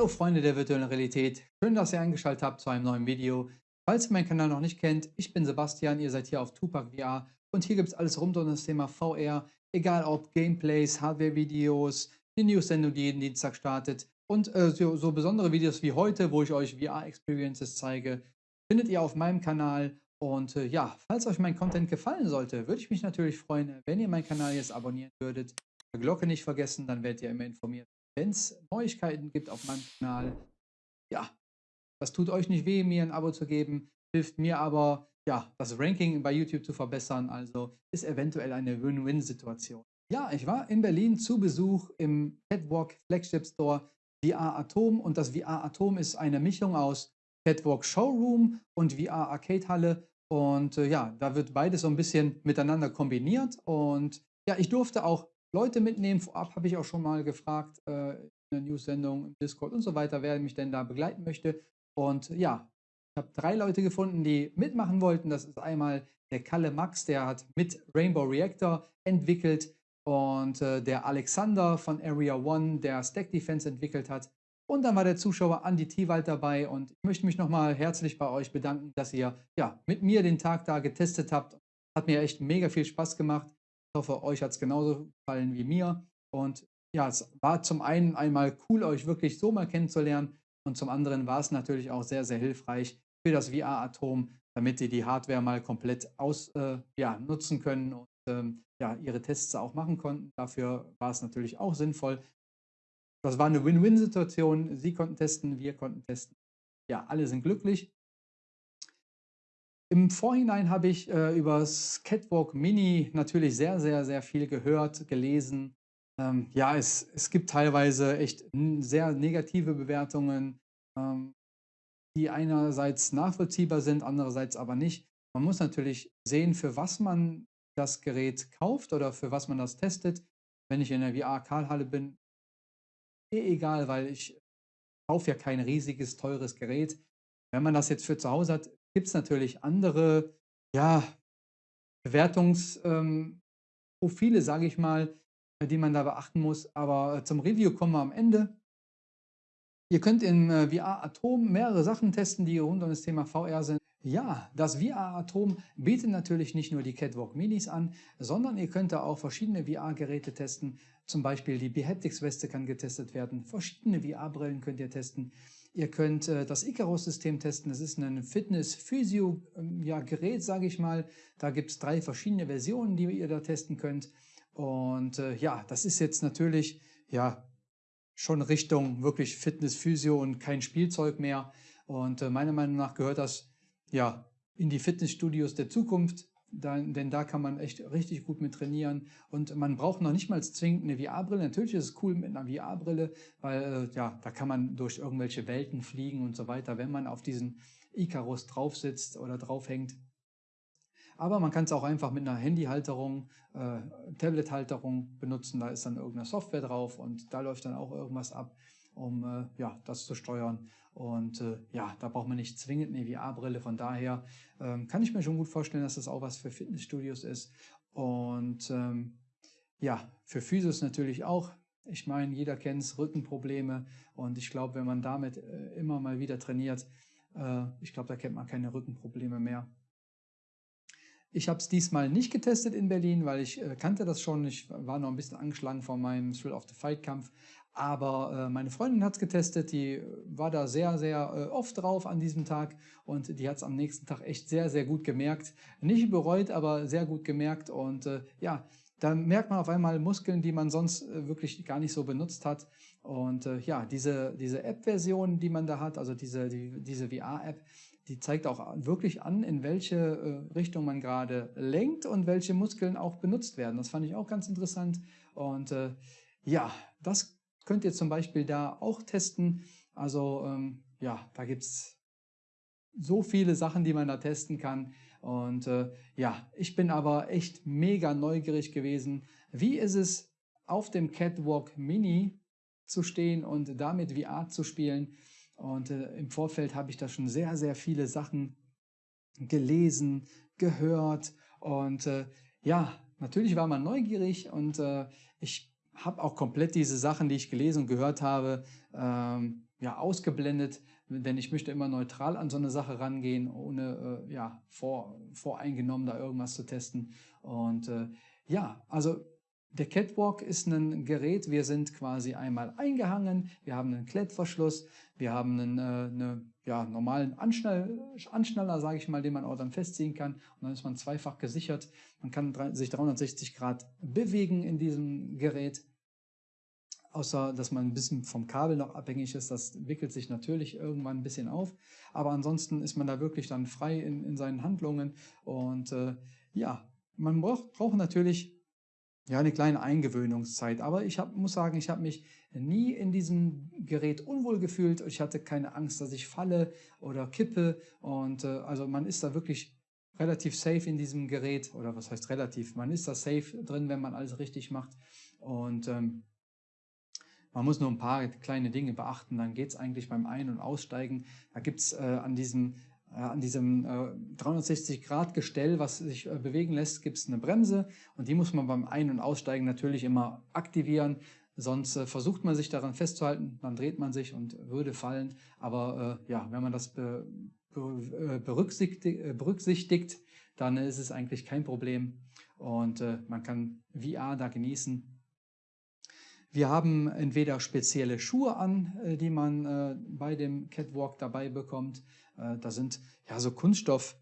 Hallo Freunde der virtuellen Realität, schön, dass ihr eingeschaltet habt zu einem neuen Video. Falls ihr meinen Kanal noch nicht kennt, ich bin Sebastian, ihr seid hier auf Tupac VR und hier gibt es alles rund um das Thema VR, egal ob Gameplays, Hardware-Videos, die News-Sendung, die jeden Dienstag startet und äh, so, so besondere Videos wie heute, wo ich euch VR-Experiences zeige, findet ihr auf meinem Kanal. Und äh, ja, falls euch mein Content gefallen sollte, würde ich mich natürlich freuen, wenn ihr meinen Kanal jetzt abonnieren würdet. Die Glocke nicht vergessen, dann werdet ihr immer informiert, wenn es Neuigkeiten gibt auf meinem Kanal. Ja, das tut euch nicht weh, mir ein Abo zu geben, hilft mir aber, ja, das Ranking bei YouTube zu verbessern. Also ist eventuell eine Win-Win-Situation. Ja, ich war in Berlin zu Besuch im Catwalk Flagship Store VR Atom und das VR Atom ist eine Mischung aus Catwalk Showroom und VR Arcade Halle und äh, ja, da wird beides so ein bisschen miteinander kombiniert und ja, ich durfte auch Leute mitnehmen. Vorab habe ich auch schon mal gefragt äh, in der News-Sendung, im Discord und so weiter, wer mich denn da begleiten möchte. Und ja, ich habe drei Leute gefunden, die mitmachen wollten. Das ist einmal der Kalle Max, der hat mit Rainbow Reactor entwickelt und äh, der Alexander von Area One, der Stack Defense entwickelt hat. Und dann war der Zuschauer Andy Tiwald dabei und ich möchte mich nochmal herzlich bei euch bedanken, dass ihr ja, mit mir den Tag da getestet habt. Hat mir echt mega viel Spaß gemacht. Ich hoffe, euch hat es genauso gefallen wie mir. Und ja, es war zum einen einmal cool, euch wirklich so mal kennenzulernen. Und zum anderen war es natürlich auch sehr, sehr hilfreich für das VR-Atom, damit ihr die Hardware mal komplett aus, äh, ja, nutzen können und ähm, ja, ihre Tests auch machen konnten. Dafür war es natürlich auch sinnvoll, das war eine Win-Win-Situation. Sie konnten testen, wir konnten testen. Ja, alle sind glücklich. Im Vorhinein habe ich äh, über das Catwalk Mini natürlich sehr, sehr, sehr viel gehört, gelesen. Ähm, ja, es, es gibt teilweise echt sehr negative Bewertungen, ähm, die einerseits nachvollziehbar sind, andererseits aber nicht. Man muss natürlich sehen, für was man das Gerät kauft oder für was man das testet. Wenn ich in der VR-Karlhalle bin, eh egal, weil ich kaufe ja kein riesiges, teures Gerät. Wenn man das jetzt für zu Hause hat, gibt es natürlich andere ja, Bewertungsprofile, ähm, sage ich mal, die man da beachten muss. Aber zum Review kommen wir am Ende. Ihr könnt in äh, VR Atom mehrere Sachen testen, die rund um das Thema VR sind. Ja, das VR-Atom bietet natürlich nicht nur die Catwalk Minis an, sondern ihr könnt da auch verschiedene VR-Geräte testen. Zum Beispiel die Behaptics-Weste kann getestet werden, verschiedene VR-Brillen könnt ihr testen. Ihr könnt äh, das Icarus-System testen, das ist ein Fitness-Physio-Gerät, ähm, sage ich mal. Da gibt es drei verschiedene Versionen, die ihr da testen könnt. Und äh, ja, das ist jetzt natürlich ja schon Richtung wirklich Fitness-Physio und kein Spielzeug mehr. Und äh, meiner Meinung nach gehört das ja, in die Fitnessstudios der Zukunft, da, denn da kann man echt richtig gut mit trainieren und man braucht noch nicht mal zwingend eine VR-Brille. Natürlich ist es cool mit einer VR-Brille, weil äh, ja, da kann man durch irgendwelche Welten fliegen und so weiter, wenn man auf diesen Icarus drauf sitzt oder draufhängt. Aber man kann es auch einfach mit einer Handyhalterung, äh, Tablet-Halterung benutzen. Da ist dann irgendeine Software drauf und da läuft dann auch irgendwas ab um äh, ja, das zu steuern. Und äh, ja, da braucht man nicht zwingend eine VR-Brille. Von daher ähm, kann ich mir schon gut vorstellen, dass das auch was für Fitnessstudios ist. Und ähm, ja, für Physios natürlich auch. Ich meine, jeder kennt es, Rückenprobleme. Und ich glaube, wenn man damit äh, immer mal wieder trainiert, äh, ich glaube, da kennt man keine Rückenprobleme mehr. Ich habe es diesmal nicht getestet in Berlin, weil ich äh, kannte das schon. Ich war noch ein bisschen angeschlagen von meinem Thrill of the Fight Kampf. Aber äh, meine Freundin hat es getestet, die war da sehr, sehr äh, oft drauf an diesem Tag und die hat es am nächsten Tag echt sehr, sehr gut gemerkt. Nicht bereut, aber sehr gut gemerkt. Und äh, ja, da merkt man auf einmal Muskeln, die man sonst äh, wirklich gar nicht so benutzt hat. Und äh, ja, diese, diese App-Version, die man da hat, also diese, die, diese VR-App, die zeigt auch wirklich an, in welche äh, Richtung man gerade lenkt und welche Muskeln auch benutzt werden. Das fand ich auch ganz interessant. Und ja, das könnt ihr zum Beispiel da auch testen. Also ähm, ja, da gibt es so viele Sachen, die man da testen kann. Und äh, ja, ich bin aber echt mega neugierig gewesen. Wie ist es, auf dem Catwalk Mini zu stehen und damit VR zu spielen? Und äh, im Vorfeld habe ich da schon sehr, sehr viele Sachen gelesen, gehört. Und äh, ja, natürlich war man neugierig und äh, ich habe auch komplett diese Sachen, die ich gelesen und gehört habe, ähm, ja, ausgeblendet, denn ich möchte immer neutral an so eine Sache rangehen, ohne äh, ja, vor, voreingenommen da irgendwas zu testen. Und äh, ja, also der Catwalk ist ein Gerät, wir sind quasi einmal eingehangen, wir haben einen Klettverschluss, wir haben einen äh, eine, ja, normalen Anschnall, Anschnaller, sage ich mal, den man auch dann festziehen kann. Und dann ist man zweifach gesichert. Man kann sich 360 Grad bewegen in diesem Gerät, außer dass man ein bisschen vom Kabel noch abhängig ist, das wickelt sich natürlich irgendwann ein bisschen auf, aber ansonsten ist man da wirklich dann frei in, in seinen Handlungen und äh, ja, man braucht, braucht natürlich ja, eine kleine Eingewöhnungszeit. Aber ich hab, muss sagen, ich habe mich nie in diesem Gerät unwohl gefühlt. Ich hatte keine Angst, dass ich falle oder kippe. Und äh, also man ist da wirklich relativ safe in diesem Gerät. Oder was heißt relativ? Man ist da safe drin, wenn man alles richtig macht. Und ähm, man muss nur ein paar kleine Dinge beachten. Dann geht es eigentlich beim Ein- und Aussteigen. Da gibt es äh, an diesem äh, diesem 360-Grad-Gestell, was sich äh, bewegen lässt, gibt es eine Bremse und die muss man beim Ein- und Aussteigen natürlich immer aktivieren. Sonst äh, versucht man sich daran festzuhalten, dann dreht man sich und würde fallen. Aber ja, wenn man das berücksichtigt, berücksichtigt, dann ist es eigentlich kein Problem und man kann VR da genießen. Wir haben entweder spezielle Schuhe an, die man bei dem Catwalk dabei bekommt, äh, da sind ja so Kunststoff,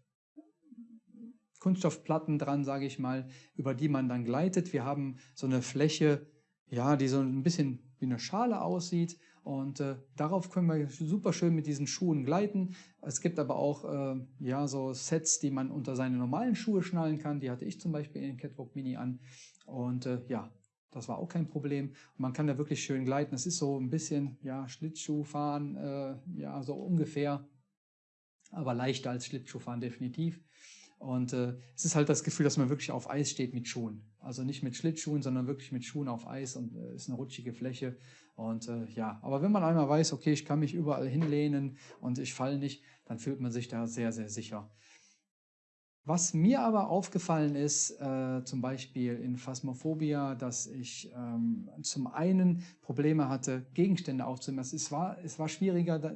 Kunststoffplatten dran, sage ich mal, über die man dann gleitet. Wir haben so eine Fläche, ja, die so ein bisschen wie eine Schale aussieht. Und äh, darauf können wir super schön mit diesen Schuhen gleiten. Es gibt aber auch äh, ja, so Sets, die man unter seine normalen Schuhe schnallen kann. Die hatte ich zum Beispiel in Catwalk Mini an. Und äh, ja, das war auch kein Problem. Und man kann da wirklich schön gleiten. Es ist so ein bisschen ja, Schlittschuhfahren, äh, ja, so ungefähr aber leichter als Schlittschuhfahren definitiv. Und äh, es ist halt das Gefühl, dass man wirklich auf Eis steht mit Schuhen. Also nicht mit Schlittschuhen, sondern wirklich mit Schuhen auf Eis und äh, ist eine rutschige Fläche. Und äh, ja, aber wenn man einmal weiß, okay, ich kann mich überall hinlehnen und ich falle nicht, dann fühlt man sich da sehr, sehr sicher. Was mir aber aufgefallen ist, äh, zum Beispiel in Phasmophobia, dass ich ähm, zum einen Probleme hatte, Gegenstände aufzunehmen. Es war, es war schwieriger, da,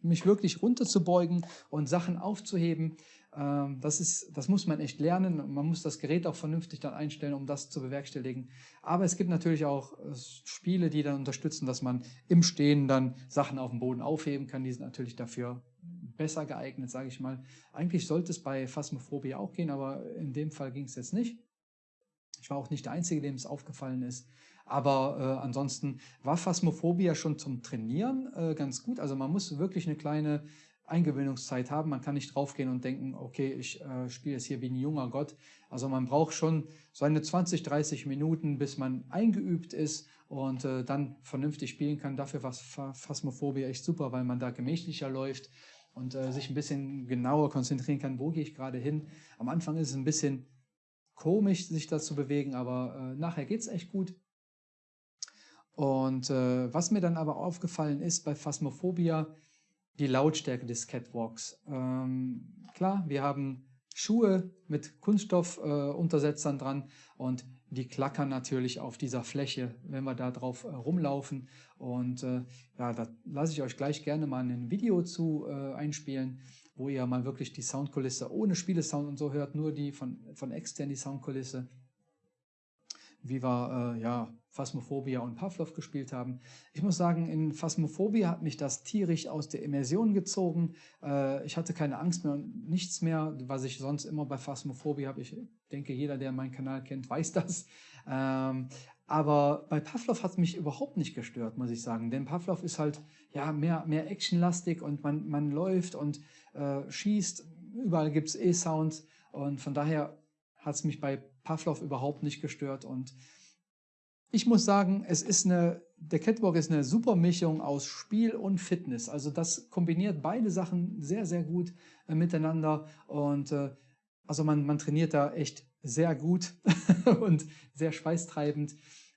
mich wirklich runterzubeugen und Sachen aufzuheben. Ähm, das, ist, das muss man echt lernen. Man muss das Gerät auch vernünftig dann einstellen, um das zu bewerkstelligen. Aber es gibt natürlich auch äh, Spiele, die dann unterstützen, dass man im Stehen dann Sachen auf dem Boden aufheben kann. Die sind natürlich dafür besser geeignet, sage ich mal. Eigentlich sollte es bei Phasmophobie auch gehen, aber in dem Fall ging es jetzt nicht. Ich war auch nicht der Einzige, dem es aufgefallen ist. Aber äh, ansonsten war Phasmophobia schon zum Trainieren äh, ganz gut. Also man muss wirklich eine kleine Eingewöhnungszeit haben. Man kann nicht draufgehen und denken, okay, ich äh, spiele jetzt hier wie ein junger Gott. Also man braucht schon so eine 20, 30 Minuten, bis man eingeübt ist und äh, dann vernünftig spielen kann. Dafür war Phasmophobia echt super, weil man da gemächlicher läuft und äh, sich ein bisschen genauer konzentrieren kann, wo gehe ich gerade hin. Am Anfang ist es ein bisschen komisch, sich da zu bewegen, aber äh, nachher geht es echt gut. Und äh, was mir dann aber aufgefallen ist bei Phasmophobia, die Lautstärke des Catwalks. Ähm, klar, wir haben Schuhe mit Kunststoffuntersetzern äh, dran und die klackern natürlich auf dieser Fläche, wenn wir da drauf äh, rumlaufen. Und äh, ja, da lasse ich euch gleich gerne mal ein Video zu äh, einspielen, wo ihr mal wirklich die Soundkulisse ohne Spielesound und so hört, nur die von, von extern die Soundkulisse wie wir äh, ja, Phasmophobia und Pavlov gespielt haben. Ich muss sagen, in Phasmophobia hat mich das tierisch aus der Immersion gezogen. Äh, ich hatte keine Angst mehr und nichts mehr, was ich sonst immer bei Phasmophobia habe. Ich denke, jeder, der meinen Kanal kennt, weiß das. Ähm, aber bei Pavlov hat es mich überhaupt nicht gestört, muss ich sagen. Denn Pavlov ist halt ja mehr, mehr actionlastig und man, man läuft und äh, schießt. Überall gibt es E-Sounds und von daher hat es mich bei Pavlov überhaupt nicht gestört. Und ich muss sagen, es ist eine, der Catwalk ist eine super Mischung aus Spiel und Fitness. Also das kombiniert beide Sachen sehr, sehr gut äh, miteinander. Und äh, also man, man trainiert da echt sehr gut und sehr schweißtreibend.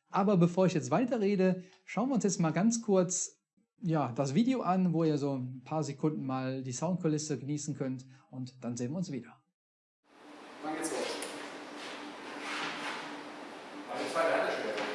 Aber bevor ich jetzt weiterrede, schauen wir uns jetzt mal ganz kurz ja, das Video an, wo ihr so ein paar Sekunden mal die Soundkulisse genießen könnt und dann sehen wir uns wieder. Wann geht's los? zwei Ladeschwerpunkte.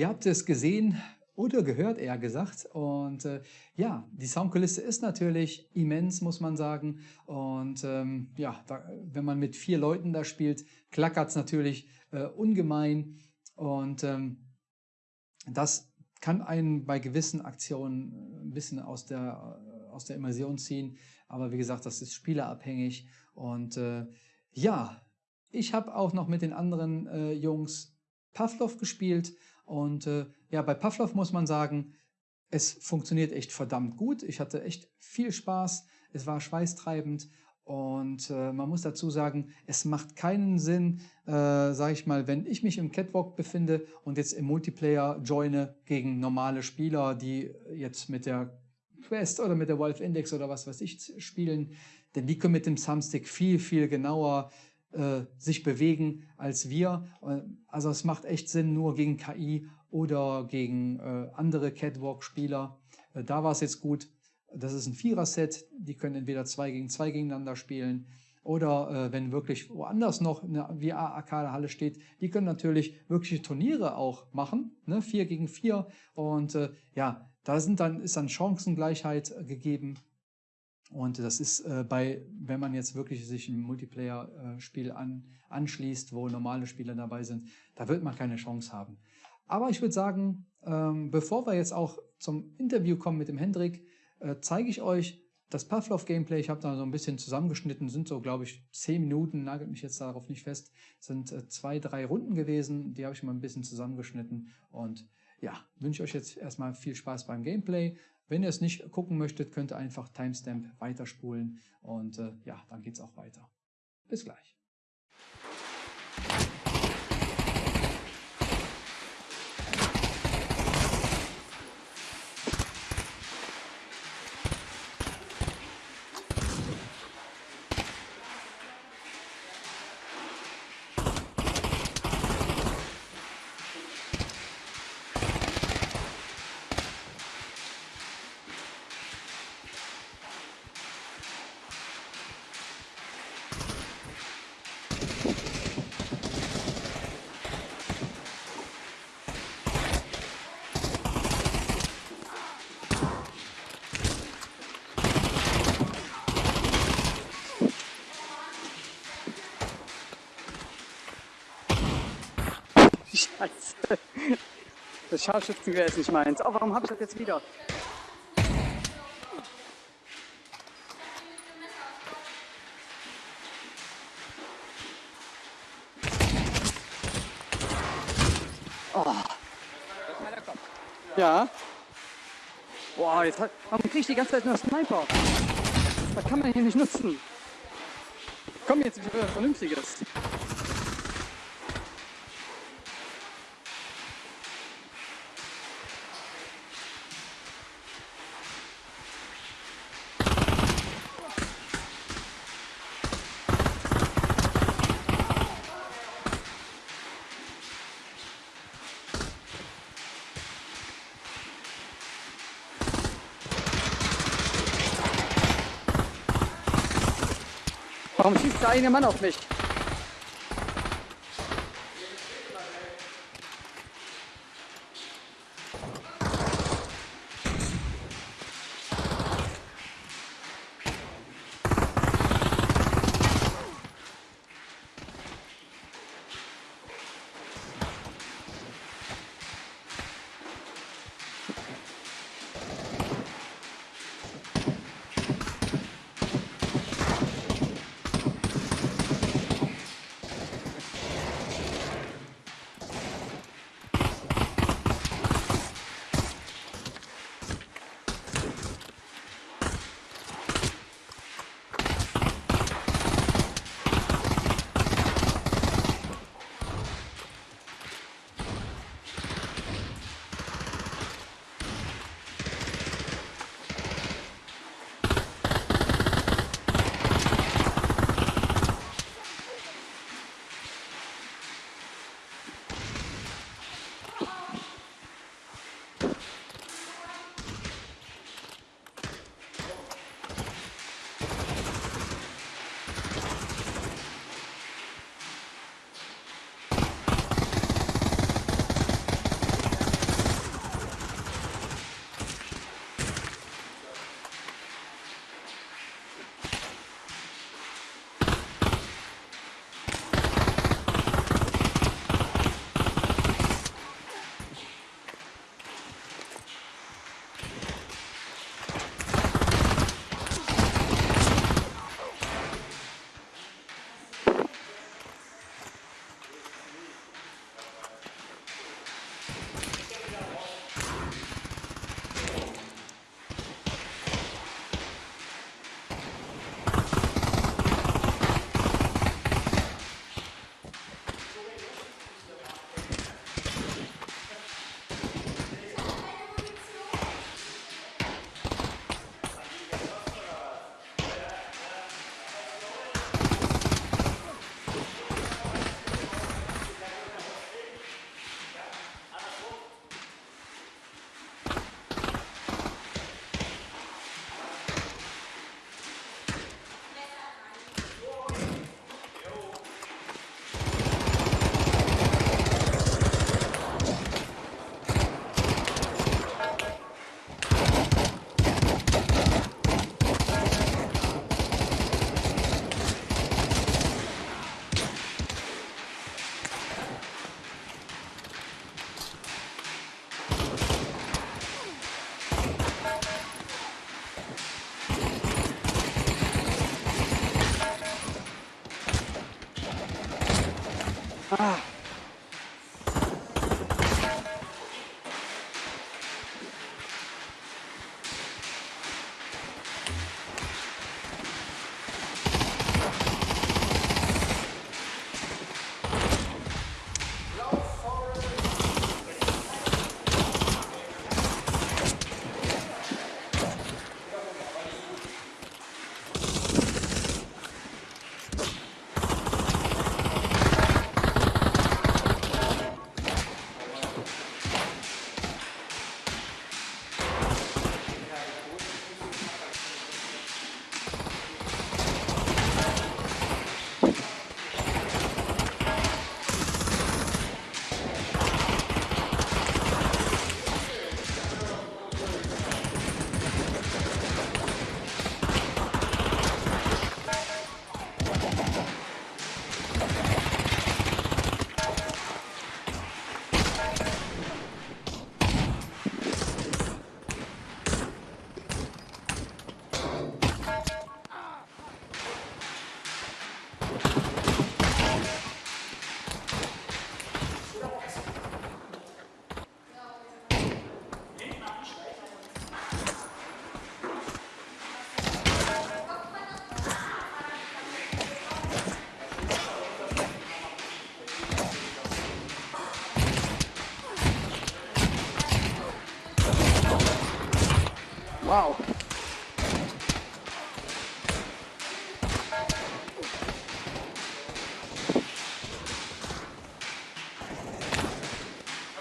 ihr habt es gesehen oder gehört, eher gesagt. Und äh, ja, die Soundkulisse ist natürlich immens, muss man sagen. Und ähm, ja, da, wenn man mit vier Leuten da spielt, klackert es natürlich äh, ungemein. Und ähm, das kann einen bei gewissen Aktionen ein bisschen aus der, aus der Immersion ziehen. Aber wie gesagt, das ist spielerabhängig. Und äh, ja, ich habe auch noch mit den anderen äh, Jungs Pavlov gespielt. Und äh, ja, bei Pavlov muss man sagen, es funktioniert echt verdammt gut. Ich hatte echt viel Spaß. Es war schweißtreibend. Und äh, man muss dazu sagen, es macht keinen Sinn, äh, sage ich mal, wenn ich mich im Catwalk befinde und jetzt im Multiplayer joine gegen normale Spieler, die jetzt mit der Quest oder mit der Wolf Index oder was weiß ich spielen, denn die können mit dem Thumbstick viel, viel genauer äh, sich bewegen als wir. Äh, also es macht echt Sinn nur gegen KI oder gegen äh, andere Catwalk-Spieler. Äh, da war es jetzt gut. Das ist ein Vierer-Set. Die können entweder zwei gegen zwei gegeneinander spielen oder äh, wenn wirklich woanders noch eine VR-Arcade-Halle steht, die können natürlich wirkliche Turniere auch machen, ne? vier gegen vier. Und ja, da sind dann, ist dann Chancengleichheit gegeben. Und das ist äh, bei, wenn man jetzt wirklich sich ein Multiplayer-Spiel an, anschließt, wo normale Spieler dabei sind, da wird man keine Chance haben. Aber ich würde sagen, ähm, bevor wir jetzt auch zum Interview kommen mit dem Hendrik, äh, zeige ich euch das Pavlov-Gameplay. Ich habe da so ein bisschen zusammengeschnitten, sind so, glaube ich, zehn Minuten, nagelt mich jetzt darauf nicht fest, sind äh, zwei, drei Runden gewesen, die habe ich mal ein bisschen zusammengeschnitten und ja, wünsche euch jetzt erstmal viel Spaß beim Gameplay. Wenn ihr es nicht gucken möchtet, könnt ihr einfach Timestamp weiterspulen und äh, ja, dann geht es auch weiter. Bis gleich. Das Scharfschützengewehr ist nicht meins. Oh, warum habe ich das jetzt wieder? Oh. Ja. Boah, jetzt hat, warum kriege ich die ganze Zeit nur Sniper? Das kann man hier nicht nutzen. Komm jetzt wieder Vernünftiges. Eine Mann auf mich?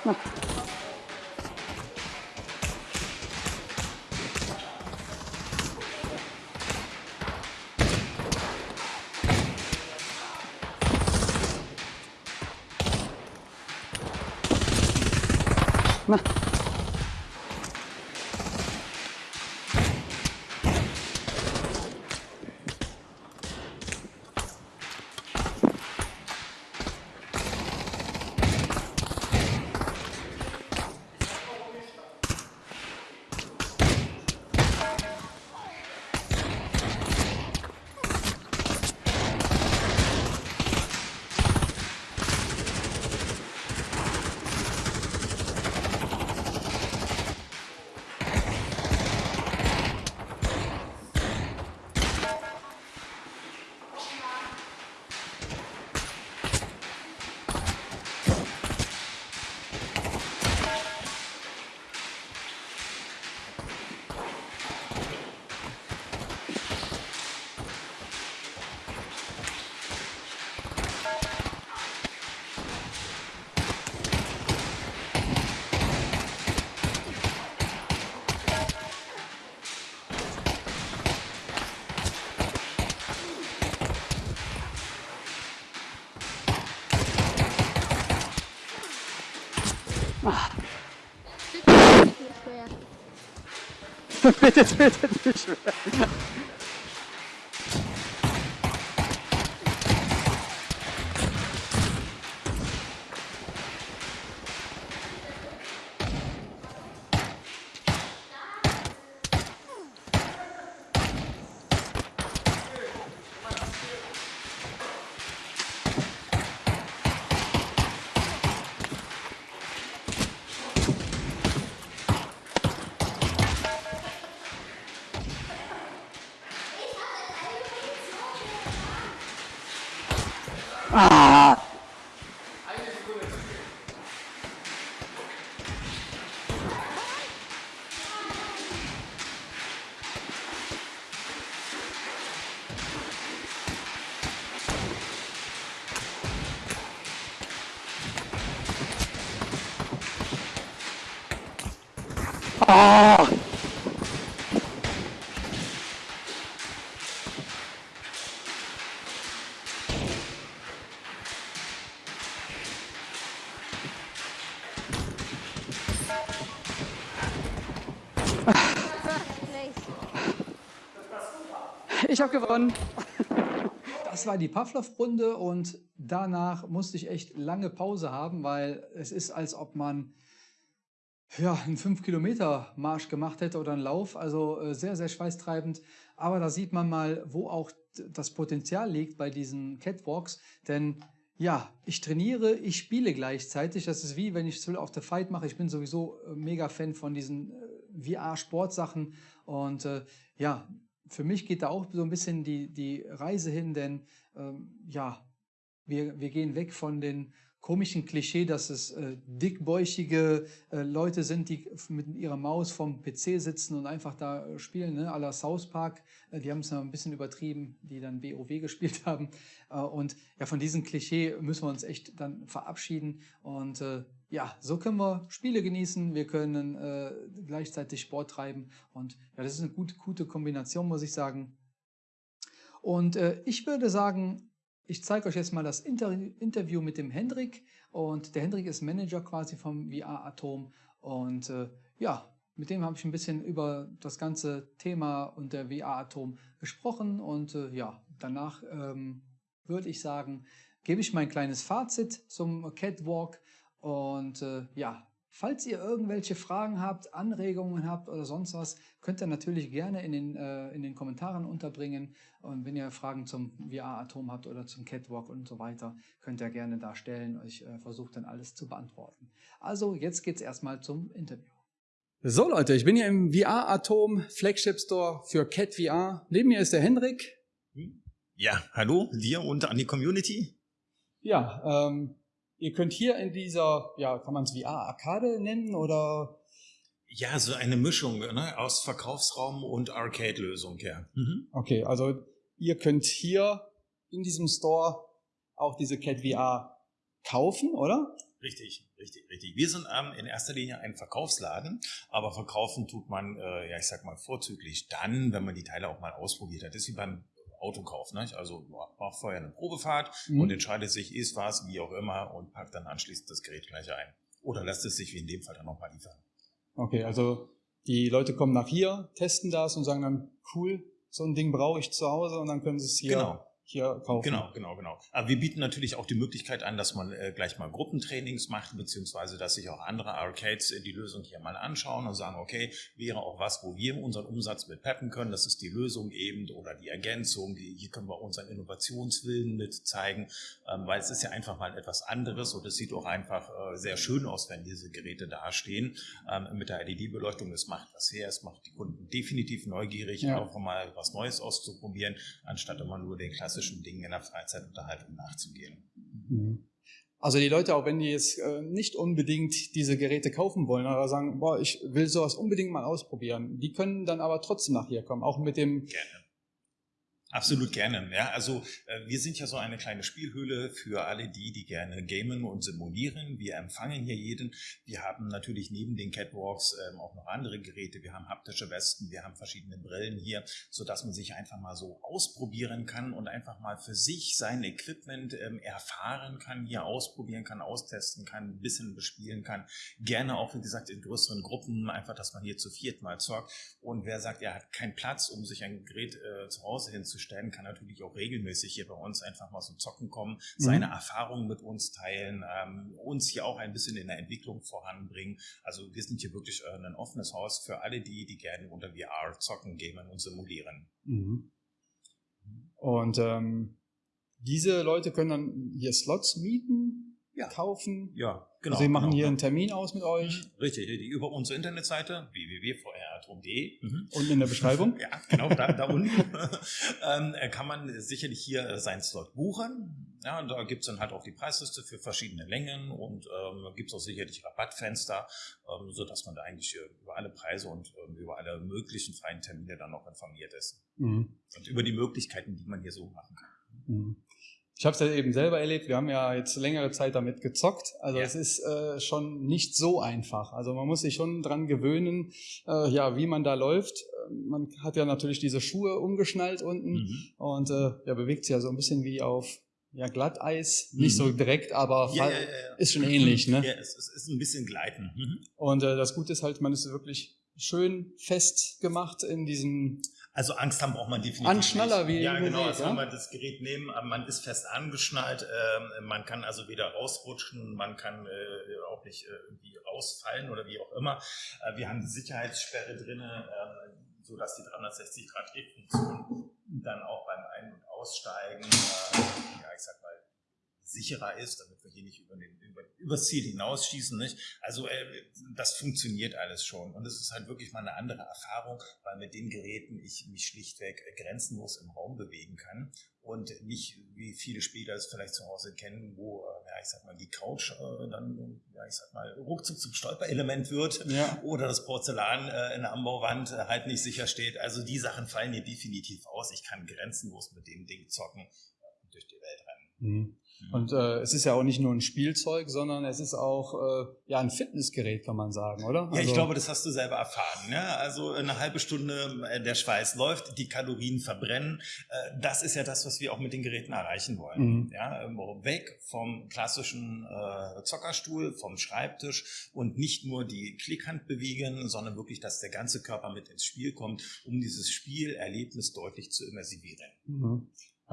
Na. Na. Bitte tötet mich mehr. Ich habe gewonnen. Das war die Pavlov-Runde und danach musste ich echt lange Pause haben, weil es ist, als ob man ja, einen 5-Kilometer-Marsch gemacht hätte oder einen Lauf. Also äh, sehr, sehr schweißtreibend. Aber da sieht man mal, wo auch das Potenzial liegt bei diesen Catwalks. Denn ja, ich trainiere, ich spiele gleichzeitig. Das ist wie, wenn ich Thrill of the Fight mache. Ich bin sowieso äh, mega Fan von diesen äh, VR-Sportsachen. Und äh, ja, für mich geht da auch so ein bisschen die, die Reise hin, denn ähm, ja, wir, wir gehen weg von den komischen Klischee, dass es äh, dickbäuchige äh, Leute sind, die mit ihrer Maus vom PC sitzen und einfach da äh, spielen, ne? à la South Park. Äh, die haben es ein bisschen übertrieben, die dann WoW gespielt haben. Äh, und ja, von diesem Klischee müssen wir uns echt dann verabschieden. Und ja, so können wir Spiele genießen, wir können gleichzeitig Sport treiben. Und ja, das ist eine gute, gute Kombination, muss ich sagen. Und ich würde sagen, ich zeige euch jetzt mal das Inter Interview mit dem Hendrik. Und der Hendrik ist Manager quasi vom VR Atom. Und äh, ja, mit dem habe ich ein bisschen über das ganze Thema und der VR Atom gesprochen. Und äh, ja, danach ähm, würde ich sagen, gebe ich mein kleines Fazit zum Catwalk. Und äh, ja, Falls ihr irgendwelche Fragen habt, Anregungen habt oder sonst was, könnt ihr natürlich gerne in den, äh, in den Kommentaren unterbringen. Und wenn ihr Fragen zum VR-Atom habt oder zum Catwalk und so weiter, könnt ihr gerne da stellen. Ich äh, versuche dann alles zu beantworten. Also jetzt geht's erstmal zum Interview. So Leute, ich bin hier im VR-Atom Flagship Store für Cat VR. Neben mir ist der Hendrik. Ja, hallo dir und an die Community. Ja, ähm, Ihr könnt hier in dieser, ja, kann man es VR-Arcade nennen oder? Ja, so eine Mischung ne, aus Verkaufsraum und Arcade-Lösung, ja. Mhm. Okay, also ihr könnt hier in diesem Store auch diese Cat VR kaufen, oder? Richtig, richtig, richtig. Wir sind ähm, in erster Linie ein Verkaufsladen, aber verkaufen tut man, äh, ja, ich sag mal, vorzüglich dann, wenn man die Teile auch mal ausprobiert hat. Das ist wie beim Autokauf. Ne? Also macht vorher eine Probefahrt mhm. und entscheidet sich, ist was, wie auch immer und packt dann anschließend das Gerät gleich ein. Oder lässt es sich wie in dem Fall dann nochmal liefern. Okay, also die Leute kommen nach hier, testen das und sagen dann, cool, so ein Ding brauche ich zu Hause und dann können sie es hier genau hier kaufen. Genau, genau, genau. Aber wir bieten natürlich auch die Möglichkeit an, dass man äh, gleich mal Gruppentrainings macht, beziehungsweise dass sich auch andere Arcades äh, die Lösung hier mal anschauen und sagen, okay, wäre auch was, wo wir unseren Umsatz mit peppen können, das ist die Lösung eben oder die Ergänzung, hier können wir unseren Innovationswillen mit zeigen, ähm, weil es ist ja einfach mal etwas anderes und es sieht auch einfach äh, sehr schön aus, wenn diese Geräte dastehen ähm, mit der LED-Beleuchtung. Es macht was her, es macht die Kunden definitiv neugierig, ja. auch mal was Neues auszuprobieren, anstatt immer nur den klassischen klassischen Dingen in der Freizeitunterhaltung nachzugehen. Mhm. Also die Leute, auch wenn die jetzt äh, nicht unbedingt diese Geräte kaufen wollen, aber sagen, boah, ich will sowas unbedingt mal ausprobieren, die können dann aber trotzdem nach hier kommen, auch mit dem Gerne. Absolut gerne. Ja, also äh, wir sind ja so eine kleine Spielhöhle für alle die, die gerne gamen und simulieren. Wir empfangen hier jeden. Wir haben natürlich neben den Catwalks ähm, auch noch andere Geräte. Wir haben haptische Westen, wir haben verschiedene Brillen hier, so man sich einfach mal so ausprobieren kann und einfach mal für sich sein Equipment ähm, erfahren kann, hier ausprobieren kann, austesten kann, ein bisschen bespielen kann. Gerne auch, wie gesagt, in größeren Gruppen, einfach, dass man hier zu viert mal zockt. Und wer sagt, er hat keinen Platz, um sich ein Gerät äh, zu Hause hinzustellen, stellen, kann natürlich auch regelmäßig hier bei uns einfach mal so zocken kommen, mhm. seine Erfahrungen mit uns teilen, ähm, uns hier auch ein bisschen in der Entwicklung voranbringen. Also wir sind hier wirklich äh, ein offenes Haus für alle die, die gerne unter VR zocken, gamen und simulieren. Mhm. Und ähm, diese Leute können dann hier Slots mieten, ja. kaufen. Ja, genau. Also sie machen genau, hier genau. einen Termin aus mit euch. Mhm. Richtig, richtig. Über unsere Internetseite www.vrratom.de. Mhm. Unten in der Beschreibung. ja, genau, da, da unten ähm, kann man sicherlich hier äh, seinen Slot buchen. Ja, und da gibt's dann halt auch die Preisliste für verschiedene Längen und ähm, gibt auch sicherlich Rabattfenster, ähm, sodass man da eigentlich äh, über alle Preise und ähm, über alle möglichen freien Termine dann noch informiert ist. Mhm. Und über die Möglichkeiten, die man hier so machen kann. Mhm. Ich habe es ja eben selber erlebt. Wir haben ja jetzt längere Zeit damit gezockt. Also ja. es ist äh, schon nicht so einfach. Also man muss sich schon dran gewöhnen, äh, ja, wie man da läuft. Man hat ja natürlich diese Schuhe umgeschnallt unten mhm. und äh, ja, bewegt sich ja so ein bisschen wie auf ja, Glatteis, nicht mhm. so direkt, aber ja, ja, ja, ist schon ähnlich. Ne? Ja, es, es ist ein bisschen gleiten. Mhm. Und äh, das Gute ist halt, man ist wirklich schön festgemacht in diesem also Angst haben braucht man definitiv Anschnaller, wie Ja, genau. Also ja? wenn man das Gerät nehmen, man ist fest angeschnallt, äh, man kann also weder rausrutschen, man kann äh, auch nicht äh, irgendwie rausfallen oder wie auch immer. Äh, wir haben die Sicherheitssperre drin, äh, so dass die 360 Grad Drehfunktion dann auch beim Ein- und Aussteigen, äh, ja, ich sag mal, sicherer ist, damit wir hier nicht über den, über, übers Ziel hinausschießen. Nicht? Also äh, das funktioniert alles schon. Und es ist halt wirklich mal eine andere Erfahrung, weil mit den Geräten ich mich schlichtweg grenzenlos im Raum bewegen kann und nicht wie viele Spieler es vielleicht zu Hause kennen, wo, äh, ja, ich sag mal, die Couch äh, dann, ja, ich sag mal, ruckzuck zum Stolperelement wird ja. oder das Porzellan äh, in der Anbauwand äh, halt nicht sicher steht. Also die Sachen fallen hier definitiv aus. Ich kann grenzenlos mit dem Ding zocken und durch die Welt rennen. Mhm. Und äh, es ist ja auch nicht nur ein Spielzeug, sondern es ist auch äh, ja ein Fitnessgerät, kann man sagen, oder? Ja, also, ich glaube, das hast du selber erfahren. Ne? Also eine halbe Stunde äh, der Schweiß läuft, die Kalorien verbrennen. Äh, das ist ja das, was wir auch mit den Geräten erreichen wollen. Mhm. Ja, ähm, weg vom klassischen äh, Zockerstuhl, vom Schreibtisch und nicht nur die Klickhand bewegen, sondern wirklich, dass der ganze Körper mit ins Spiel kommt, um dieses Spielerlebnis deutlich zu immersivieren. Mhm.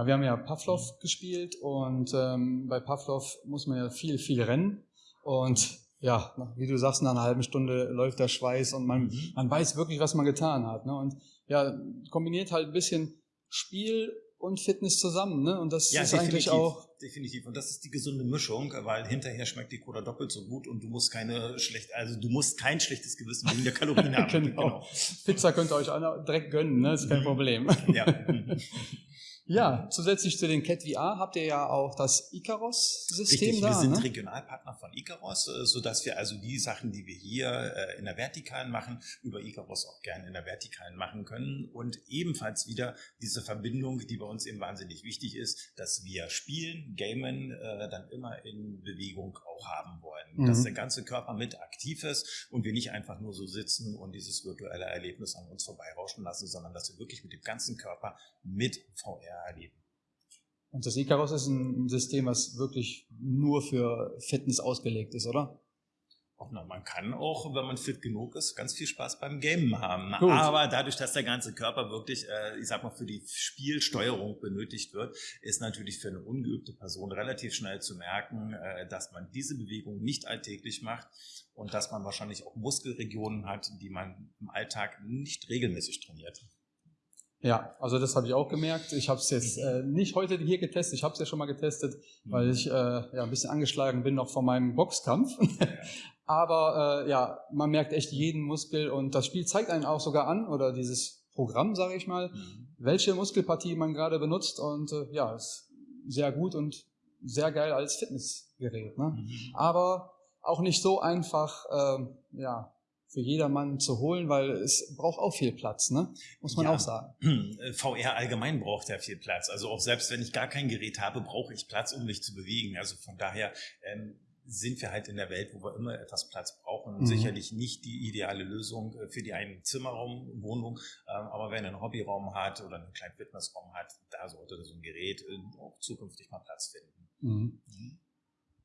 Wir haben ja Pavlov gespielt und ähm, bei Pavlov muss man ja viel, viel rennen. Und ja, wie du sagst, nach einer halben Stunde läuft der Schweiß und man, mhm. man weiß wirklich, was man getan hat. Ne? Und ja, kombiniert halt ein bisschen Spiel und Fitness zusammen. Ne? Und das ja, ist eigentlich auch. Definitiv. Und das ist die gesunde Mischung, weil hinterher schmeckt die Cola doppelt so gut und du musst keine schlecht, also du musst kein schlechtes Gewissen wegen der Kalorien haben. genau. genau. Pizza könnt ihr euch direkt gönnen, ne? ist kein mhm. Problem. ja. Ja, zusätzlich zu den Cat VR habt ihr ja auch das Icaros-System da. Wir sind ne? Regionalpartner von Icaros, äh, sodass wir also die Sachen, die wir hier äh, in der Vertikalen machen, über Icaros auch gerne in der Vertikalen machen können. Und ebenfalls wieder diese Verbindung, die bei uns eben wahnsinnig wichtig ist, dass wir spielen, gamen, äh, dann immer in Bewegung auch haben wollen. Mhm. Dass der ganze Körper mit aktiv ist und wir nicht einfach nur so sitzen und dieses virtuelle Erlebnis an uns vorbeirauschen lassen, sondern dass wir wirklich mit dem ganzen Körper mit VR erleben. Und das Icarus ist ein System, was wirklich nur für Fitness ausgelegt ist, oder? Auch noch, man kann auch, wenn man fit genug ist, ganz viel Spaß beim Gamen haben. Gut. Aber dadurch, dass der ganze Körper wirklich, äh, ich sag mal, für die Spielsteuerung benötigt wird, ist natürlich für eine ungeübte Person relativ schnell zu merken, äh, dass man diese Bewegung nicht alltäglich macht und dass man wahrscheinlich auch Muskelregionen hat, die man im Alltag nicht regelmäßig trainiert. Ja, also das habe ich auch gemerkt. Ich habe es jetzt äh, nicht heute hier getestet, ich habe es ja schon mal getestet, mhm. weil ich äh, ja ein bisschen angeschlagen bin noch von meinem Boxkampf. Aber äh, ja, man merkt echt jeden Muskel und das Spiel zeigt einen auch sogar an, oder dieses Programm, sage ich mal, mhm. welche Muskelpartie man gerade benutzt. Und äh, ja, ist sehr gut und sehr geil als Fitnessgerät. Ne? Mhm. Aber auch nicht so einfach, äh, ja, für jedermann zu holen, weil es braucht auch viel Platz, ne? muss man ja, auch sagen. VR allgemein braucht ja viel Platz. Also auch selbst wenn ich gar kein Gerät habe, brauche ich Platz, um mich zu bewegen. Also von daher ähm, sind wir halt in der Welt, wo wir immer etwas Platz brauchen. Mhm. Sicherlich nicht die ideale Lösung äh, für die einen Zimmerraum, Wohnung, ähm, aber wenn einen Hobbyraum hat oder einen kleinen Fitnessraum hat, da sollte so ein Gerät äh, auch zukünftig mal Platz finden. Mhm. Mhm.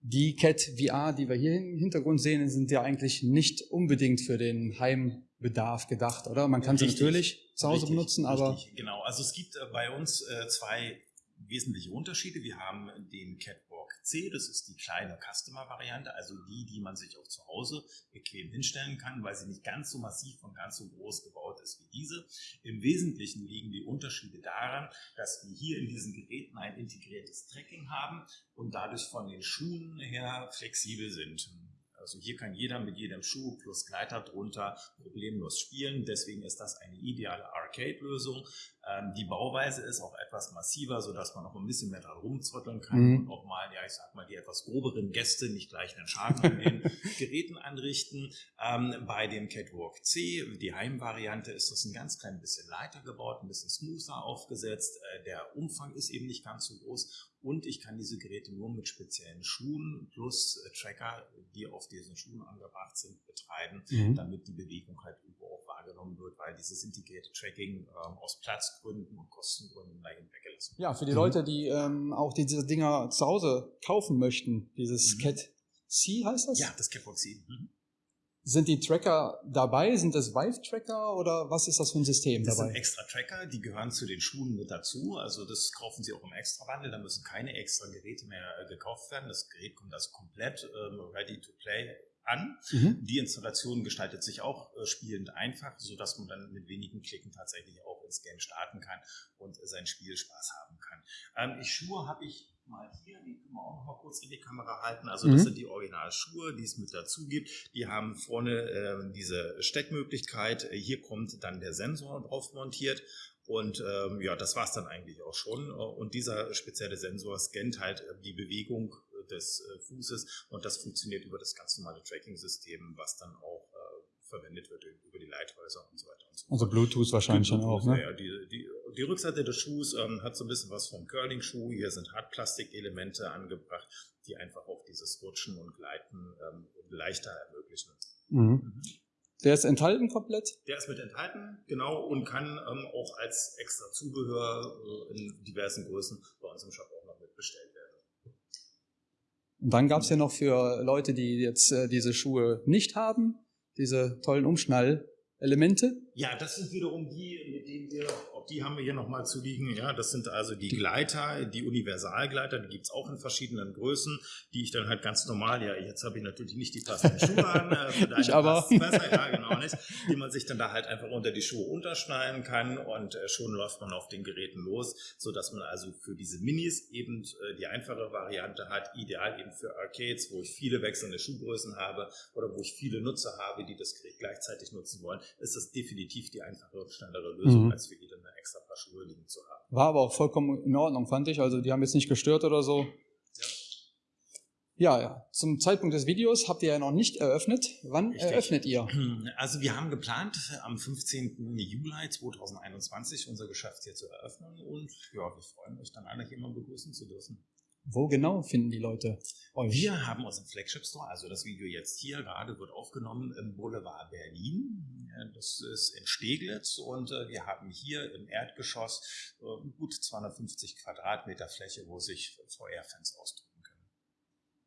Die Cat VR, die wir hier im Hintergrund sehen, sind ja eigentlich nicht unbedingt für den Heimbedarf gedacht, oder? Man kann richtig, sie natürlich zu Hause richtig, benutzen, aber... Richtig, genau, also es gibt äh, bei uns äh, zwei wesentliche Unterschiede. Wir haben den Catwalk C, das ist die kleine Customer-Variante, also die, die man sich auch zu Hause bequem hinstellen kann, weil sie nicht ganz so massiv und ganz so groß gebaut ist wie diese. Im Wesentlichen liegen die Unterschiede daran, dass wir hier in diesen Geräten ein integriertes Tracking haben und dadurch von den Schuhen her flexibel sind. Also hier kann jeder mit jedem Schuh plus Gleiter drunter problemlos spielen. Deswegen ist das eine ideale Arcade-Lösung. Ähm, die Bauweise ist auch etwas massiver, sodass man auch ein bisschen mehr da rumzotteln kann mhm. und auch mal, ja, ich sag mal, die etwas groberen Gäste nicht gleich einen Schaden an den Geräten anrichten. Ähm, bei dem Catwalk C, die Heimvariante, ist das ein ganz klein bisschen leiter gebaut, ein bisschen smoother aufgesetzt. Äh, der Umfang ist eben nicht ganz so groß und ich kann diese Geräte nur mit speziellen Schuhen plus äh, Tracker, die auf diesen Schuhen angebracht sind, betreiben, mhm. damit die Bewegung halt überall wahrgenommen wird, weil dieses integrierte Tracking ähm, aus Platzgründen und Kostengründen dahin weggelassen. Ja, für die mhm. Leute, die ähm, auch diese Dinger zu Hause kaufen möchten, dieses mhm. Cat C heißt das? Ja, das Catwalk C. Mhm. Sind die Tracker dabei? Sind das Vive-Tracker oder was ist das für ein System das dabei? Das sind extra Tracker, die gehören zu den Schuhen mit dazu. Also das kaufen Sie auch im Extra-Bundle. Da müssen keine extra Geräte mehr äh, gekauft werden. Das Gerät kommt also komplett ähm, ready to play an. Mhm. Die Installation gestaltet sich auch äh, spielend einfach, so dass man dann mit wenigen Klicken tatsächlich auch ins Game starten kann und äh, seinen Spielspaß haben kann. Ähm, ich Schuhe habe ich mal hier, die können wir auch noch mal kurz in die Kamera halten. Also das mhm. sind die Originalschuhe, die es mit dazu gibt. Die haben vorne äh, diese Steckmöglichkeit. Hier kommt dann der Sensor drauf montiert. Und ähm, ja, das war es dann eigentlich auch schon. Und dieser spezielle Sensor scannt halt äh, die Bewegung äh, des äh, Fußes und das funktioniert über das ganz normale Tracking-System, was dann auch äh, verwendet wird über die Leithäuser und so weiter und so fort. Also Bluetooth wahrscheinlich Bluetooth, dann auch, ne? Ja, die, die, die Rückseite des Schuhs ähm, hat so ein bisschen was vom Curling-Schuh. Hier sind Hartplastikelemente angebracht, die einfach auch dieses Rutschen und Gleiten ähm, leichter ermöglichen. Mhm. Mhm. Der ist enthalten komplett? Der ist mit enthalten, genau, und kann ähm, auch als extra Zubehör äh, in diversen Größen bei uns im Shop auch noch mit bestellt werden. Und dann gab es ja noch für Leute, die jetzt äh, diese Schuhe nicht haben, diese tollen Umschnallelemente. Ja, das sind wiederum die, mit denen wir auch die haben wir hier nochmal zu liegen. Ja, das sind also die Gleiter, die Universalgleiter, die gibt es auch in verschiedenen Größen, die ich dann halt ganz normal, ja, jetzt habe ich natürlich nicht die passenden Schuhe an, äh, ich aber. Besser, ja, genau nicht, die man sich dann da halt einfach unter die Schuhe unterschneiden kann und äh, schon läuft man auf den Geräten los, so dass man also für diese Minis eben äh, die einfache Variante hat, ideal eben für Arcades, wo ich viele wechselnde Schuhgrößen habe oder wo ich viele Nutzer habe, die das Gerät gleichzeitig nutzen wollen, ist das definitiv die einfache, schnellere Lösung, mhm. als für jede eine extra Paar Schuhe liegen zu haben. War aber auch vollkommen in Ordnung, fand ich. Also die haben jetzt nicht gestört oder so. Ja. Ja, ja. Zum Zeitpunkt des Videos habt ihr ja noch nicht eröffnet. Wann Richtig. eröffnet ihr? Also wir haben geplant, am 15. Juli 2021 unser Geschäft hier zu eröffnen und ja, wir freuen uns dann alle hier mal begrüßen zu dürfen. Wo genau finden die Leute euch? Wir haben unseren Flagship Store, also das Video jetzt hier gerade wird aufgenommen im Boulevard Berlin. Das ist in Steglitz und äh, wir haben hier im Erdgeschoss äh, gut 250 Quadratmeter Fläche, wo sich VR-Fans ausdrücken können.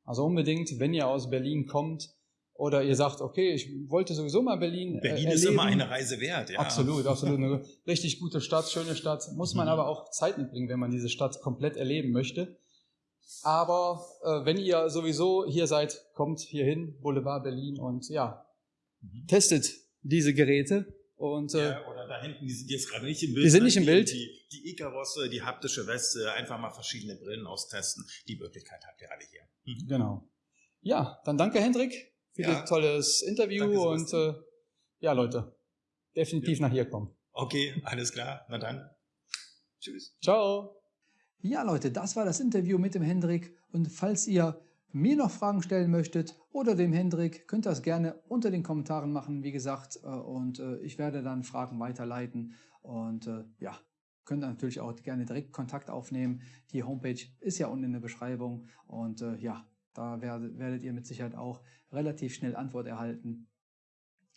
Also unbedingt, wenn ihr aus Berlin kommt, oder ihr sagt, okay, ich wollte sowieso mal Berlin. Äh, Berlin äh, ist immer eine Reise wert, ja. Absolut, absolut. Eine richtig gute Stadt, schöne Stadt. Muss man mhm. aber auch Zeit mitbringen, wenn man diese Stadt komplett erleben möchte. Aber äh, wenn ihr sowieso hier seid, kommt hier hin, Boulevard Berlin und ja, mhm. testet diese Geräte. Und, äh, ja, oder da hinten, die sind jetzt gerade nicht im Bild. Die sind nicht im Bild. Die, die Icarosse, die haptische Weste, einfach mal verschiedene Brillen austesten. Die Möglichkeit habt ihr alle hier. Mhm. Genau. Ja, dann danke Hendrik für ja. das tolles Interview danke, und äh, ja, Leute, definitiv ja. nach hier kommen. Okay, alles klar. Na dann. Tschüss. Ciao. Ja, Leute, das war das Interview mit dem Hendrik. Und falls ihr mir noch Fragen stellen möchtet oder dem Hendrik, könnt ihr das gerne unter den Kommentaren machen, wie gesagt. Äh, und äh, ich werde dann Fragen weiterleiten. Und äh, ja, könnt ihr natürlich auch gerne direkt Kontakt aufnehmen. Die Homepage ist ja unten in der Beschreibung. Und ja, da werdet ihr mit Sicherheit auch relativ schnell Antwort erhalten,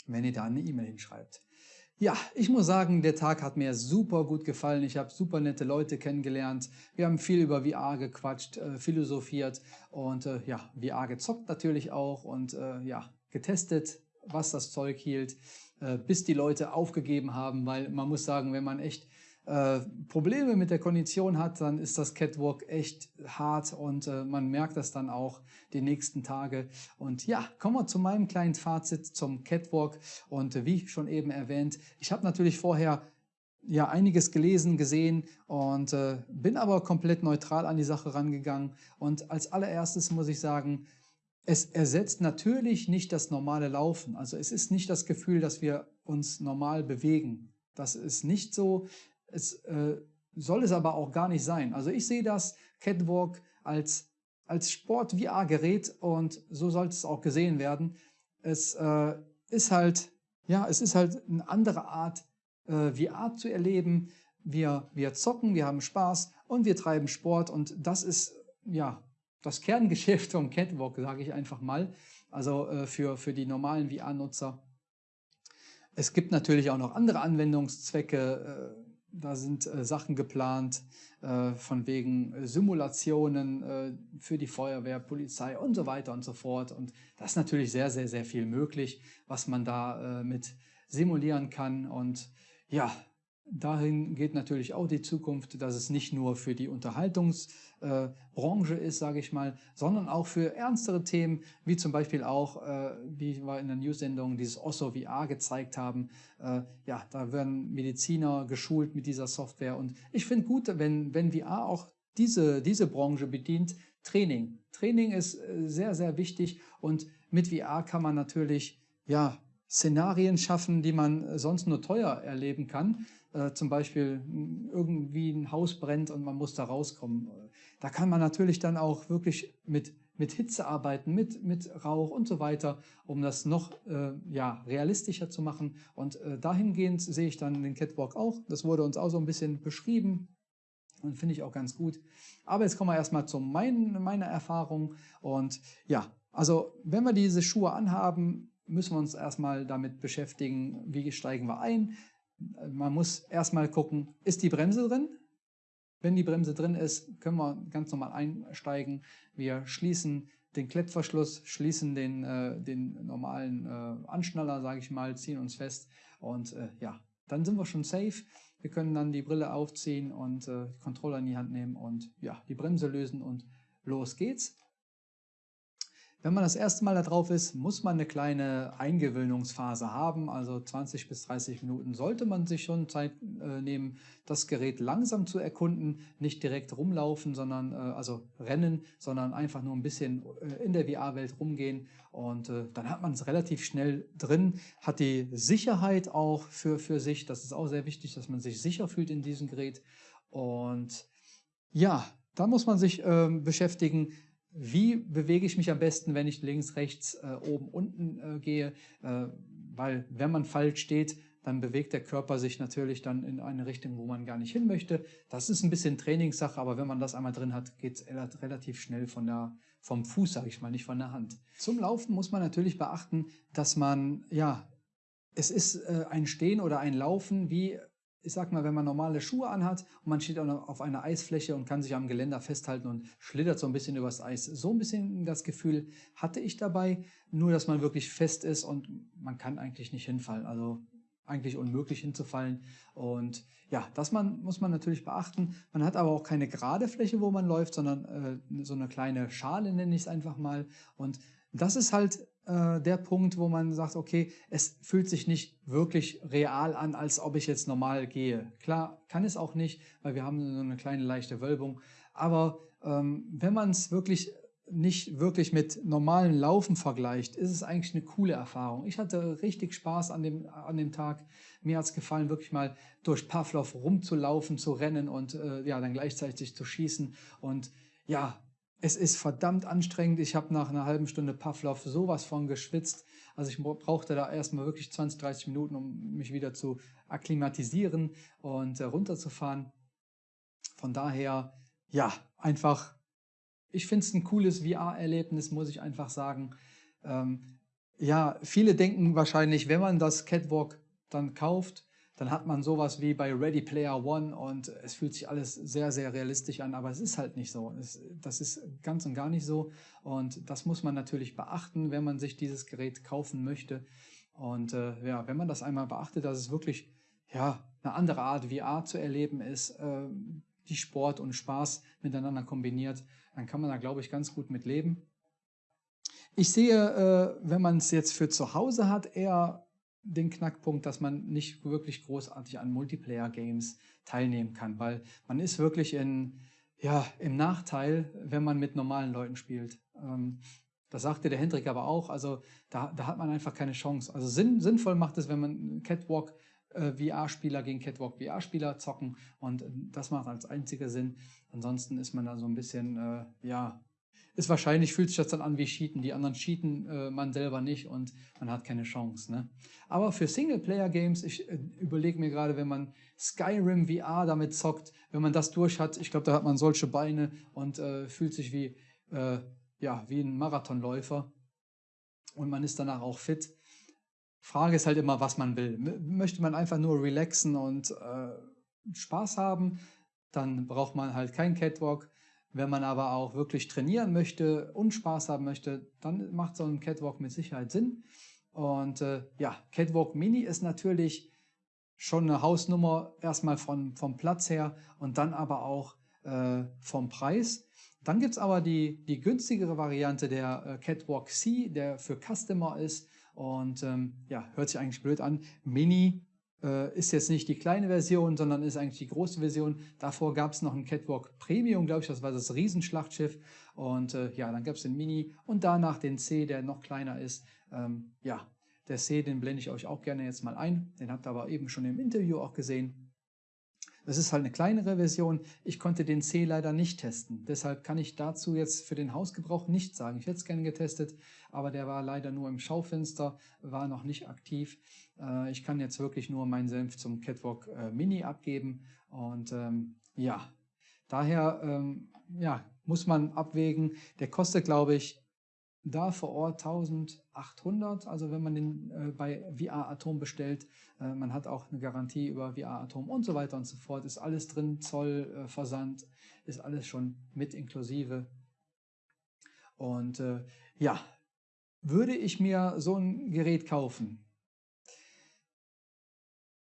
wenn ihr da eine E-Mail hinschreibt. Ja, ich muss sagen, der Tag hat mir super gut gefallen. Ich habe super nette Leute kennengelernt. Wir haben viel über VR gequatscht, äh, philosophiert und äh, ja, VR gezockt natürlich auch und äh, ja, getestet, was das Zeug hielt, äh, bis die Leute aufgegeben haben, weil man muss sagen, wenn man echt äh, Probleme mit der Kondition hat, dann ist das Catwalk echt hart und äh, man merkt das dann auch die nächsten Tage. Und ja, kommen wir zu meinem kleinen Fazit zum Catwalk. Und äh, wie schon eben erwähnt, ich habe natürlich vorher ja einiges gelesen, gesehen und äh, bin aber komplett neutral an die Sache rangegangen. Und als allererstes muss ich sagen, es ersetzt natürlich nicht das normale Laufen. Also es ist nicht das Gefühl, dass wir uns normal bewegen. Das ist nicht so. Es äh, soll es aber auch gar nicht sein. Also ich sehe das Catwalk als, als Sport-VR-Gerät und so sollte es auch gesehen werden. Es äh, ist halt, ja, es ist halt eine andere Art, äh, VR zu erleben. Wir, wir zocken, wir haben Spaß und wir treiben Sport und das ist, ja, das Kerngeschäft vom Catwalk, sage ich einfach mal. Also äh, für, für die normalen VR-Nutzer. Es gibt natürlich auch noch andere Anwendungszwecke, äh, da sind äh, Sachen geplant, äh, von wegen äh, Simulationen äh, für die Feuerwehr, Polizei und so weiter und so fort. Und das ist natürlich sehr, sehr, sehr viel möglich, was man da äh, mit simulieren kann. Und ja, dahin geht natürlich auch die Zukunft, dass es nicht nur für die Unterhaltungsbranche äh, ist, sage ich mal, sondern auch für ernstere Themen, wie zum Beispiel auch, äh, wie wir in der News-Sendung dieses Osso VR gezeigt haben. Äh, ja, da werden Mediziner geschult mit dieser Software und ich finde gut, wenn, wenn VR auch diese, diese Branche bedient, Training. Training ist äh, sehr, sehr wichtig und mit VR kann man natürlich ja, Szenarien schaffen, die man sonst nur teuer erleben kann. Äh, zum Beispiel irgendwie ein Haus brennt und man muss da rauskommen. Da kann man natürlich dann auch wirklich mit, mit Hitze arbeiten, mit, mit Rauch und so weiter, um das noch äh, ja, realistischer zu machen. Und äh, dahingehend sehe ich dann den Catwalk auch. Das wurde uns auch so ein bisschen beschrieben. Und finde ich auch ganz gut. Aber jetzt kommen wir erstmal zu mein, meiner Erfahrung. Und ja, also wenn wir diese Schuhe anhaben, müssen wir uns erstmal damit beschäftigen, wie steigen wir ein. Man muss erstmal gucken, ist die Bremse drin? Wenn die Bremse drin ist, können wir ganz normal einsteigen. Wir schließen den Klettverschluss, schließen den, äh, den normalen äh, Anschnaller, sage ich mal, ziehen uns fest und äh, ja, dann sind wir schon safe. Wir können dann die Brille aufziehen und äh, Controller in die Hand nehmen und ja, die Bremse lösen und los geht's. Wenn man das erste Mal da drauf ist, muss man eine kleine Eingewöhnungsphase haben. Also 20 bis 30 Minuten sollte man sich schon Zeit äh, nehmen, das Gerät langsam zu erkunden, nicht direkt rumlaufen, sondern äh, also rennen, sondern einfach nur ein bisschen äh, in der VR-Welt rumgehen. Und äh, dann hat man es relativ schnell drin, hat die Sicherheit auch für, für sich. Das ist auch sehr wichtig, dass man sich sicher fühlt in diesem Gerät. Und ja, da muss man sich ähm, beschäftigen, wie bewege ich mich am besten, wenn ich links, rechts, äh, oben, unten äh, gehe, äh, weil wenn man falsch steht, dann bewegt der Körper sich natürlich dann in eine Richtung, wo man gar nicht hin möchte. Das ist ein bisschen Trainingssache, aber wenn man das einmal drin hat, geht es relativ schnell von der, vom Fuß, sage ich mal, nicht von der Hand. Zum Laufen muss man natürlich beachten, dass man, ja, es ist äh, ein Stehen oder ein Laufen wie ich sag mal, wenn man normale Schuhe anhat und man steht auf einer Eisfläche und kann sich am Geländer festhalten und schlittert so ein bisschen übers Eis. So ein bisschen das Gefühl hatte ich dabei, nur dass man wirklich fest ist und man kann eigentlich nicht hinfallen. Also eigentlich unmöglich hinzufallen. Und ja, das man, muss man natürlich beachten. Man hat aber auch keine gerade Fläche, wo man läuft, sondern äh, so eine kleine Schale nenne ich es einfach mal. Und das ist halt äh, der Punkt, wo man sagt, okay, es fühlt sich nicht wirklich real an, als ob ich jetzt normal gehe. Klar, kann es auch nicht, weil wir haben so eine kleine leichte Wölbung. Aber ähm, wenn man es wirklich nicht wirklich mit normalen Laufen vergleicht, ist es eigentlich eine coole Erfahrung. Ich hatte richtig Spaß an dem, an dem Tag. Mir hat es gefallen, wirklich mal durch Pavlov rumzulaufen, zu rennen und äh, ja, dann gleichzeitig zu schießen. Und ja, es ist verdammt anstrengend. Ich habe nach einer halben Stunde Pavlov sowas von geschwitzt. Also ich brauchte da erstmal wirklich 20, 30 Minuten, um mich wieder zu akklimatisieren und äh, runterzufahren. Von daher, ja, einfach, ich finde es ein cooles VR-Erlebnis, muss ich einfach sagen. Ähm, ja, viele denken wahrscheinlich, wenn man das Catwalk dann kauft, dann hat man sowas wie bei Ready Player One und es fühlt sich alles sehr, sehr realistisch an, aber es ist halt nicht so. Es, das ist ganz und gar nicht so und das muss man natürlich beachten, wenn man sich dieses Gerät kaufen möchte. Und äh, ja, wenn man das einmal beachtet, dass es wirklich ja, eine andere Art VR zu erleben ist, äh, die Sport und Spaß miteinander kombiniert, dann kann man da, glaube ich, ganz gut mit leben. Ich sehe, äh, wenn man es jetzt für zu Hause hat, eher den Knackpunkt, dass man nicht wirklich großartig an Multiplayer-Games teilnehmen kann, weil man ist wirklich in, ja, im Nachteil, wenn man mit normalen Leuten spielt. Ähm, das sagte der Hendrik aber auch, also da, da hat man einfach keine Chance. Also sinn, sinnvoll macht es, wenn man Catwalk äh, VR-Spieler gegen Catwalk VR-Spieler zocken und das macht als einziger Sinn. Ansonsten ist man da so ein bisschen, äh, ja, ist wahrscheinlich, fühlt sich das dann an wie Cheaten. Die anderen cheaten, äh, man selber nicht und man hat keine Chance. Ne? Aber für Singleplayer-Games, ich äh, überlege mir gerade, wenn man Skyrim VR damit zockt, wenn man das durch hat, ich glaube, da hat man solche Beine und äh, fühlt sich wie, äh, ja, wie ein Marathonläufer und man ist danach auch fit. Frage ist halt immer, was man will. Möchte man einfach nur relaxen und äh, Spaß haben, dann braucht man halt kein Catwalk. Wenn man aber auch wirklich trainieren möchte und Spaß haben möchte, dann macht so ein Catwalk mit Sicherheit Sinn. Und äh, ja, Catwalk Mini ist natürlich schon eine Hausnummer, erstmal von, vom Platz her und dann aber auch äh, vom Preis. Dann gibt es aber die, die günstigere Variante, der äh, Catwalk C, der für Customer ist. Und ähm, ja, hört sich eigentlich blöd an. Mini ist jetzt nicht die kleine Version, sondern ist eigentlich die große Version. Davor gab es noch ein Catwalk Premium, glaube ich, das war das Riesenschlachtschiff. Und äh, ja, dann gab es den Mini und danach den C, der noch kleiner ist. Ähm, ja, der C, den blende ich euch auch gerne jetzt mal ein. Den habt ihr aber eben schon im Interview auch gesehen. Das ist halt eine kleinere Version. Ich konnte den C leider nicht testen. Deshalb kann ich dazu jetzt für den Hausgebrauch nichts sagen. Ich hätte es gerne getestet, aber der war leider nur im Schaufenster, war noch nicht aktiv. Äh, ich kann jetzt wirklich nur meinen Senf zum Catwalk äh, Mini abgeben. Und ähm, ja, daher ähm, ja, muss man abwägen. Der kostet, glaube ich, da vor Ort 1800, also wenn man den äh, bei VR Atom bestellt, äh, man hat auch eine Garantie über VR Atom und so weiter und so fort, ist alles drin, Zoll, äh, Versand, ist alles schon mit inklusive. Und äh, ja, würde ich mir so ein Gerät kaufen,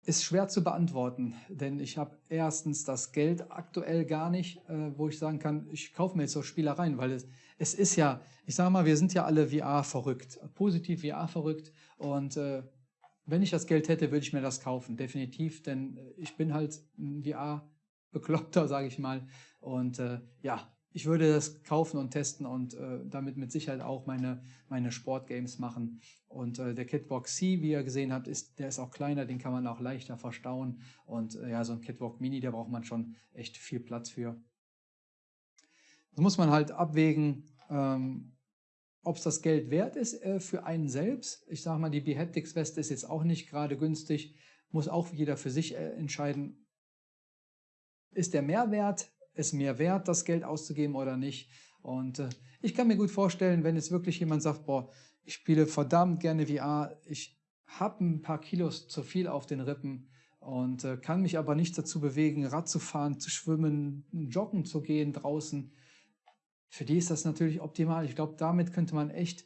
ist schwer zu beantworten, denn ich habe erstens das Geld aktuell gar nicht, äh, wo ich sagen kann, ich kaufe mir jetzt so Spielereien, weil es, es ist ja, ich sage mal, wir sind ja alle VR verrückt, positiv VR verrückt und äh, wenn ich das Geld hätte, würde ich mir das kaufen, definitiv, denn äh, ich bin halt ein VR-Bekloppter, sage ich mal und äh, ja, ich würde das kaufen und testen und äh, damit mit Sicherheit auch meine, meine Sportgames machen. Und äh, der Catwalk C, wie ihr gesehen habt, ist, der ist auch kleiner, den kann man auch leichter verstauen. Und äh, ja, so ein Catwalk Mini, da braucht man schon echt viel Platz für. Das muss man halt abwägen, ähm, ob es das Geld wert ist äh, für einen selbst. Ich sage mal, die Behaptics Weste ist jetzt auch nicht gerade günstig, muss auch jeder für sich äh, entscheiden. Ist der Mehrwert es mir wert, das Geld auszugeben oder nicht. Und äh, ich kann mir gut vorstellen, wenn jetzt wirklich jemand sagt, boah, ich spiele verdammt gerne VR, ich habe ein paar Kilos zu viel auf den Rippen und äh, kann mich aber nicht dazu bewegen, Rad zu fahren, zu schwimmen, joggen zu gehen draußen. Für die ist das natürlich optimal. Ich glaube, damit könnte man echt,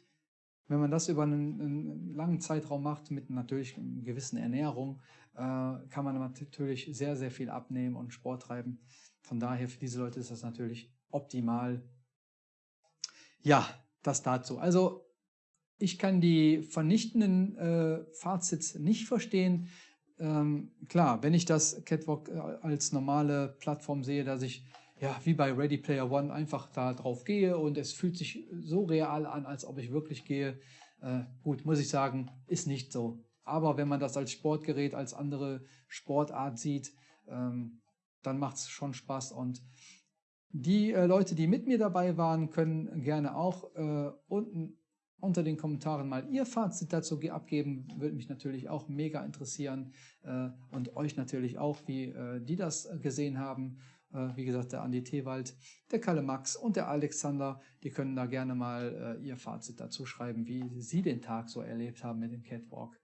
wenn man das über einen, einen langen Zeitraum macht, mit natürlich einer gewissen Ernährung, äh, kann man natürlich sehr, sehr viel abnehmen und Sport treiben. Von daher für diese Leute ist das natürlich optimal. Ja, das dazu. Also ich kann die vernichtenden äh, Fazits nicht verstehen. Ähm, klar, wenn ich das Catwalk äh, als normale Plattform sehe, dass ich ja wie bei Ready Player One einfach da drauf gehe und es fühlt sich so real an, als ob ich wirklich gehe. Äh, gut, muss ich sagen, ist nicht so. Aber wenn man das als Sportgerät, als andere Sportart sieht, ähm, dann macht es schon Spaß. Und die äh, Leute, die mit mir dabei waren, können gerne auch äh, unten unter den Kommentaren mal ihr Fazit dazu abgeben. Würde mich natürlich auch mega interessieren äh, und euch natürlich auch, wie äh, die das gesehen haben. Äh, wie gesagt, der Andi Tewald, der Kalle Max und der Alexander, die können da gerne mal äh, ihr Fazit dazu schreiben, wie sie den Tag so erlebt haben mit dem Catwalk.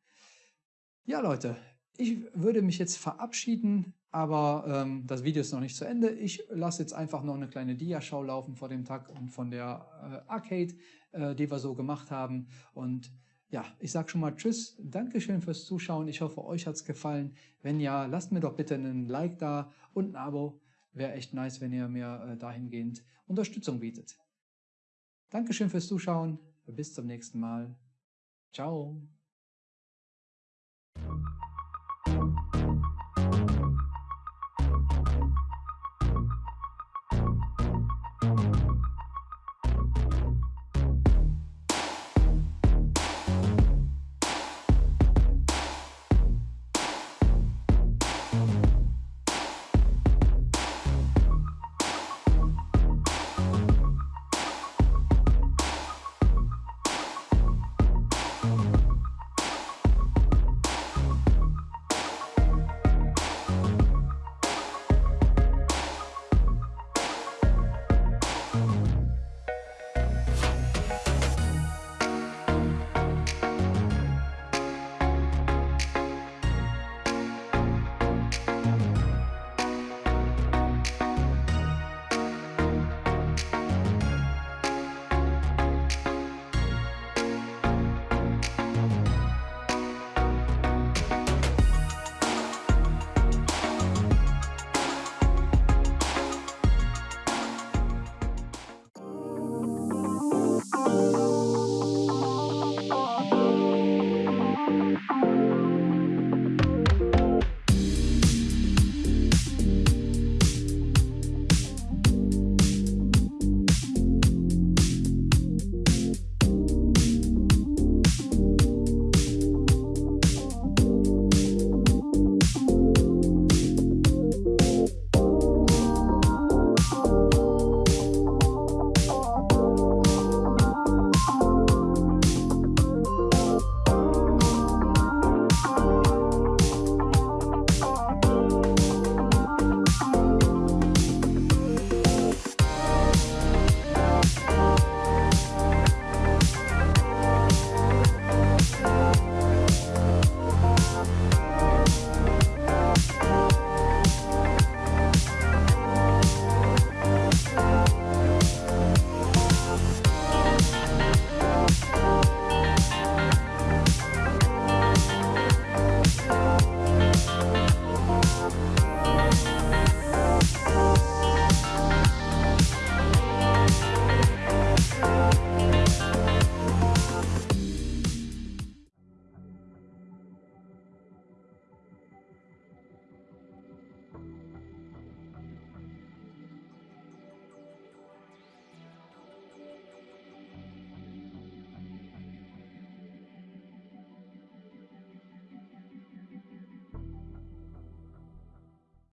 Ja, Leute, ich würde mich jetzt verabschieden, aber ähm, das Video ist noch nicht zu Ende. Ich lasse jetzt einfach noch eine kleine Dia-Schau laufen vor dem Tag und von der äh, Arcade, äh, die wir so gemacht haben. Und ja, ich sage schon mal Tschüss, Dankeschön fürs Zuschauen. Ich hoffe, euch hat es gefallen. Wenn ja, lasst mir doch bitte einen Like da und ein Abo. Wäre echt nice, wenn ihr mir äh, dahingehend Unterstützung bietet. Dankeschön fürs Zuschauen. Bis zum nächsten Mal. Ciao.